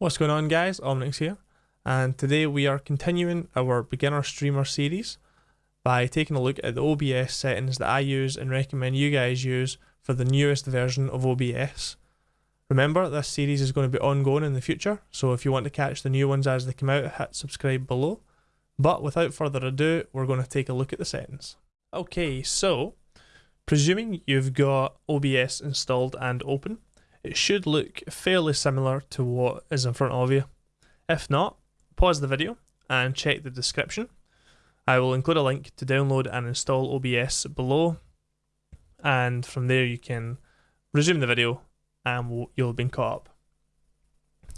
What's going on guys, Omnix here, and today we are continuing our beginner streamer series by taking a look at the OBS settings that I use and recommend you guys use for the newest version of OBS. Remember, this series is going to be ongoing in the future, so if you want to catch the new ones as they come out, hit subscribe below. But without further ado, we're going to take a look at the settings. Okay, so, presuming you've got OBS installed and open, it should look fairly similar to what is in front of you. If not, pause the video and check the description. I will include a link to download and install OBS below and from there you can resume the video and you'll have been caught up.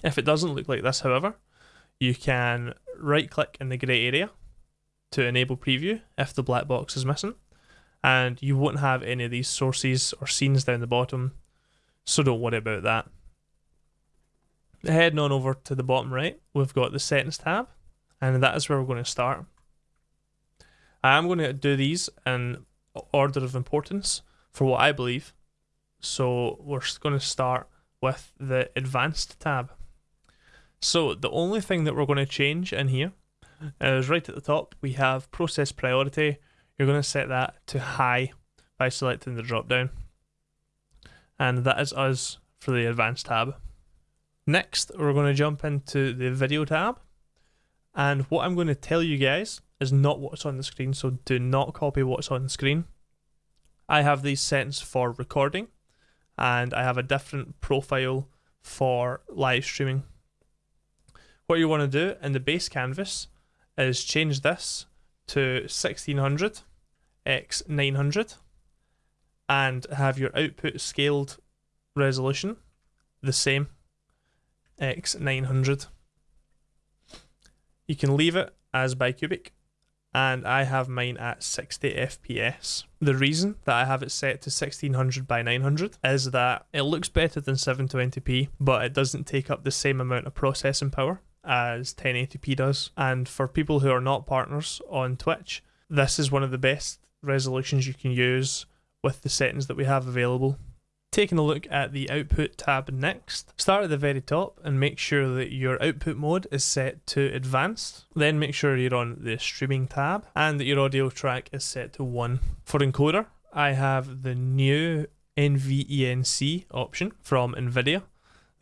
If it doesn't look like this however, you can right click in the grey area to enable preview if the black box is missing and you won't have any of these sources or scenes down the bottom so don't worry about that. Heading on over to the bottom right, we've got the settings tab, and that is where we're going to start. I am going to do these in order of importance for what I believe. So we're going to start with the advanced tab. So the only thing that we're going to change in here is right at the top we have process priority. You're going to set that to high by selecting the drop down and that is us for the advanced tab. Next, we're going to jump into the video tab, and what I'm going to tell you guys is not what's on the screen, so do not copy what's on the screen. I have these settings for recording, and I have a different profile for live streaming. What you want to do in the base canvas is change this to 1600 x 900 and have your output scaled resolution the same x900 you can leave it as bicubic and I have mine at 60 FPS. The reason that I have it set to 1600 by 900 is that it looks better than 720p, but it doesn't take up the same amount of processing power as 1080p does. And for people who are not partners on Twitch, this is one of the best resolutions you can use with the settings that we have available. Taking a look at the output tab next, start at the very top and make sure that your output mode is set to advanced. Then make sure you're on the streaming tab and that your audio track is set to 1. For encoder, I have the new NVENC option from NVIDIA.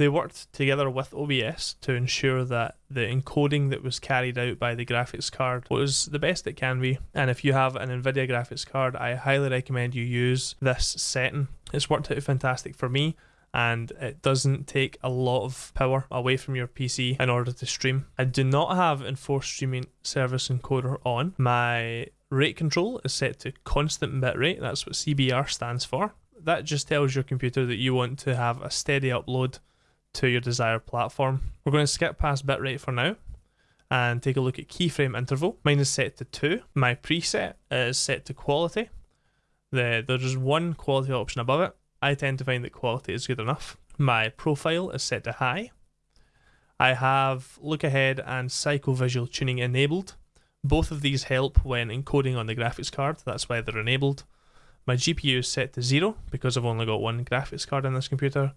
They worked together with OBS to ensure that the encoding that was carried out by the graphics card was the best it can be. And if you have an NVIDIA graphics card, I highly recommend you use this setting. It's worked out fantastic for me and it doesn't take a lot of power away from your PC in order to stream. I do not have enforced streaming service encoder on. My rate control is set to constant bitrate, that's what CBR stands for. That just tells your computer that you want to have a steady upload to your desired platform. We're going to skip past bitrate for now and take a look at keyframe interval. Mine is set to 2. My preset is set to quality. The, there's one quality option above it. I tend to find that quality is good enough. My profile is set to high. I have look ahead and psychovisual tuning enabled. Both of these help when encoding on the graphics card, that's why they're enabled. My GPU is set to 0 because I've only got one graphics card in this computer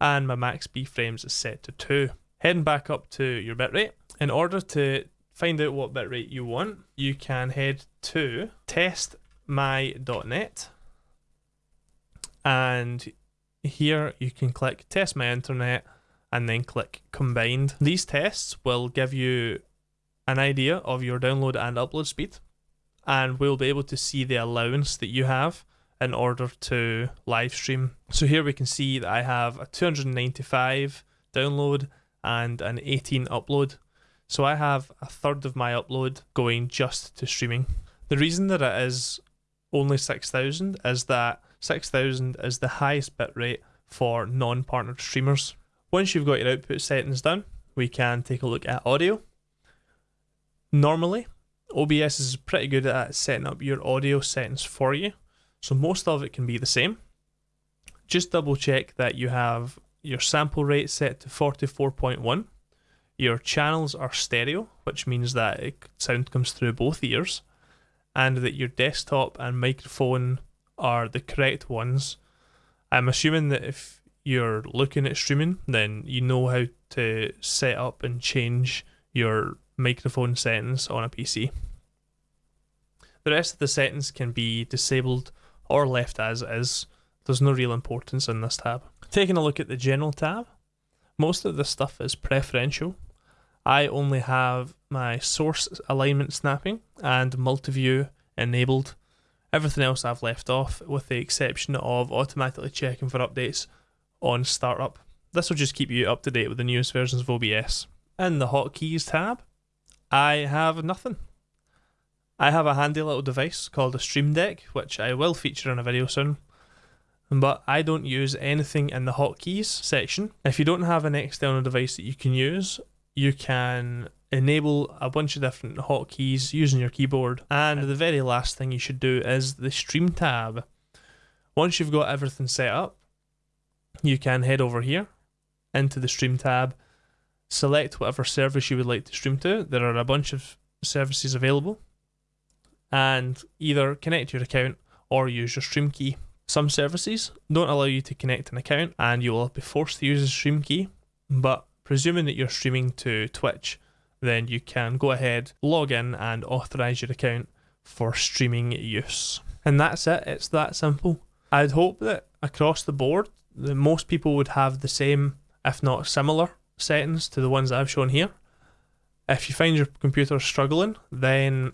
and my max B frames is set to 2. Heading back up to your bitrate, in order to find out what bitrate you want, you can head to testmy.net and here you can click test my internet and then click combined. These tests will give you an idea of your download and upload speed and we'll be able to see the allowance that you have in order to live stream. So here we can see that I have a 295 download and an 18 upload. So I have a third of my upload going just to streaming. The reason that it is only 6000 is that 6000 is the highest bitrate for non-partnered streamers. Once you've got your output settings done, we can take a look at audio. Normally, OBS is pretty good at setting up your audio settings for you. So most of it can be the same. Just double check that you have your sample rate set to 44.1. Your channels are stereo, which means that sound comes through both ears, and that your desktop and microphone are the correct ones. I'm assuming that if you're looking at streaming, then you know how to set up and change your microphone settings on a PC. The rest of the settings can be disabled or left as is. There's no real importance in this tab. Taking a look at the general tab, most of the stuff is preferential. I only have my source alignment snapping and multi-view enabled. Everything else I've left off with the exception of automatically checking for updates on startup. This will just keep you up to date with the newest versions of OBS. In the hotkeys tab, I have nothing. I have a handy little device called a Stream Deck, which I will feature in a video soon. But I don't use anything in the hotkeys section. If you don't have an external device that you can use, you can enable a bunch of different hotkeys using your keyboard. And the very last thing you should do is the Stream tab. Once you've got everything set up, you can head over here into the Stream tab, select whatever service you would like to stream to. There are a bunch of services available and either connect your account or use your stream key. Some services don't allow you to connect an account and you will be forced to use a stream key, but presuming that you're streaming to Twitch, then you can go ahead, log in and authorize your account for streaming use. And that's it, it's that simple. I'd hope that across the board, that most people would have the same, if not similar, settings to the ones that I've shown here. If you find your computer struggling, then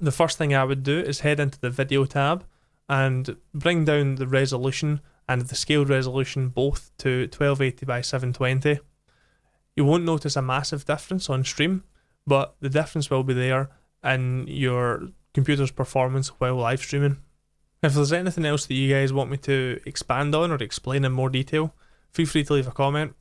the first thing I would do is head into the video tab and bring down the resolution and the scaled resolution both to 1280 by 720. You won't notice a massive difference on stream, but the difference will be there in your computer's performance while live streaming. If there's anything else that you guys want me to expand on or explain in more detail, feel free to leave a comment.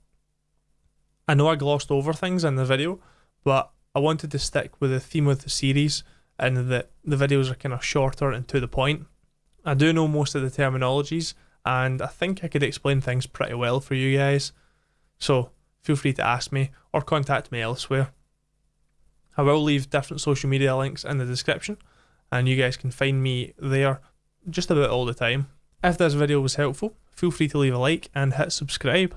I know I glossed over things in the video, but I wanted to stick with the theme of the series and that the videos are kind of shorter and to the point. I do know most of the terminologies and I think I could explain things pretty well for you guys. So feel free to ask me or contact me elsewhere. I will leave different social media links in the description and you guys can find me there just about all the time. If this video was helpful, feel free to leave a like and hit subscribe.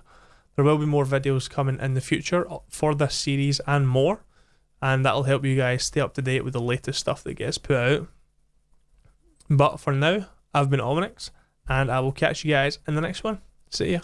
There will be more videos coming in the future for this series and more and that'll help you guys stay up to date with the latest stuff that gets put out. But for now, I've been Ominix, and I will catch you guys in the next one. See ya.